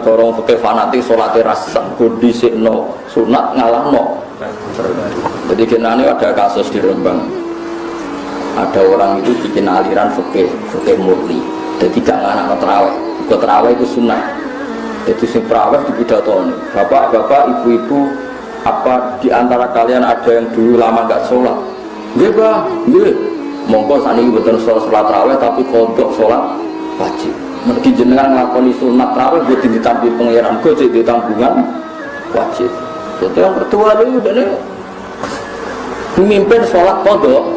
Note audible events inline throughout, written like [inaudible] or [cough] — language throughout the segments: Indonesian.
fakir fanatik sholat rasa kudi sikno sunat ngalahno. Jadi kena ini ada kasus di Rembang. Ada orang itu bikin aliran fakir fakir murni. Jadi gak anak terawih. Ikut terawih itu sunat. Jadi si terawih di pidato bapak-bapak ibu-ibu apa di antara kalian ada yang dulu lama gak sholat? Nggih, Pak. Nggih. Monggo sakniki mboten sholat sholat raweh tapi kodok sholat wajib. Mergi jenengan nglakoni sunat raweh mboten ditampi pangeran, go di tanggungan wajib. Jadi yang kedua itu udah nih memimpin sholat kodok.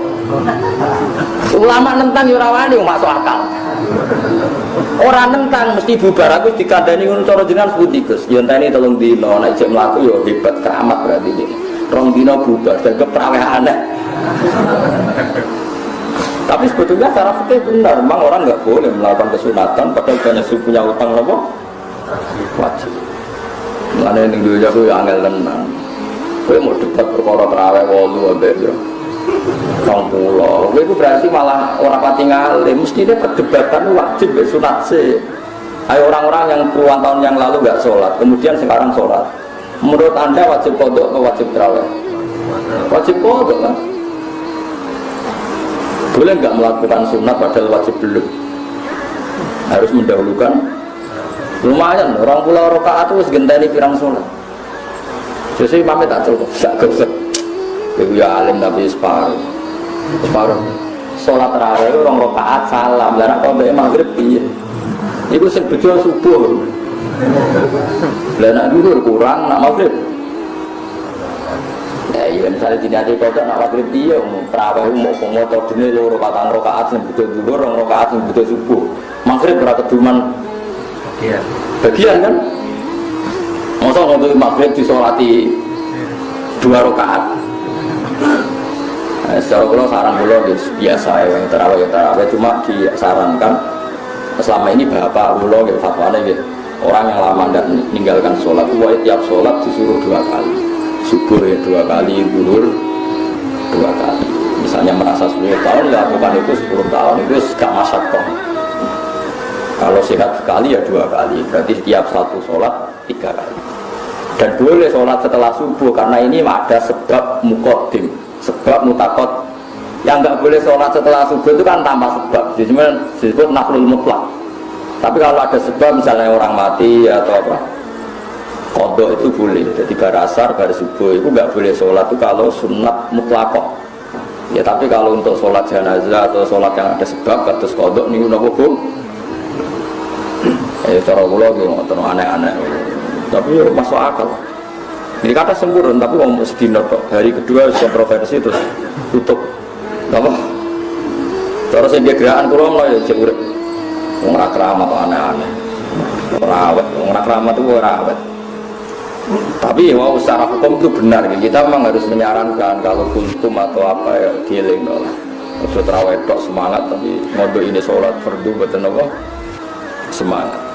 Ulama nentang yurawani masuk akal. Orang nentang mesti bubar aku dikandani ngono cara jenengan sepundi Gus. Ya enteni tolong dino nek cek mlaku ya hebat keramat berarti ini. Rong dino bubar dan kepraweh. Tapi sebetulnya cara fikih benar, memang orang nggak boleh melakukan kesunatan padahal banyak punya utang apa? Wajib. Mana yang dulu jago ya angel tenang. Gue mau debat perkara terawih walu abe ya. Kang pulau, gue berarti malah orang pati. Mesti dia perdebatan wajib ya sunat sih. Ayo orang-orang yang puluhan tahun yang lalu nggak sholat, kemudian sekarang sholat. Menurut anda wajib kodok atau wajib terawih? Wajib kodok kan? Boleh nggak melakukan sunat padahal wajib belum harus mendahulukan. Lumayan orang pulau rokaat itu segenteni pirang sholat. Jadi mami tak cukup. Gak gesek itu ya alim tapi separuh. Separuh. Sholat terawih orang rokaat salam. Dan kau maghrib iya. Itu bejo subuh. Lah dulu kurang nak maghrib iya misalnya tidak ada kota nak maghrib dia terawih mau pemotor dini loro patang rokaat yang butuh dulu orang rokaat yang butuh subuh. Maghrib berapa keduman. Bagian. Bagian kan? Masa untuk maghrib disolati dua rokaat? Nah, secara kalau saran pulau biasa ya yang terawih yang terawih. Cuma disarankan selama ini bapak pulau gitu fatwanya gitu orang yang lama dan meninggalkan sholat wah tiap sholat disuruh dua kali subuh ya dua kali zuhur dua kali. Misalnya merasa 10 tahun lakukan itu 10 tahun itu gak masak kok. Kalau sehat sekali ya dua kali berarti setiap satu sholat tiga kali. Dan boleh sholat setelah subuh karena ini ada sebab mukodim sebab mutakot. Yang nggak boleh sholat setelah subuh itu kan tanpa sebab jadi disebut naflul mutlak. Tapi kalau ada sebab misalnya orang mati atau apa kodok itu boleh. Jadi bar asar bar subuh itu nggak boleh sholat. Itu kalau sunat mutlakoh ya tapi kalau untuk sholat jenazah atau sholat yang ada sebab kados kodok ini udah hukum ya [clears throat] cara pulau gitu aneh-aneh. Tapi ya masuk akal. Ini kata sempurna tapi mau sedino kok. Hari kedua kontroversi terus tutup. Apa? Terus yang dia gerakan kurang lah ya urip. Wong atau aneh-aneh. Rawat wong keramat itu rawat tapi mau secara hukum itu benar kita memang harus menyarankan kalau kuntum atau apa ya giling lah maksud terawih semangat tapi mode ini sholat fardu betul semangat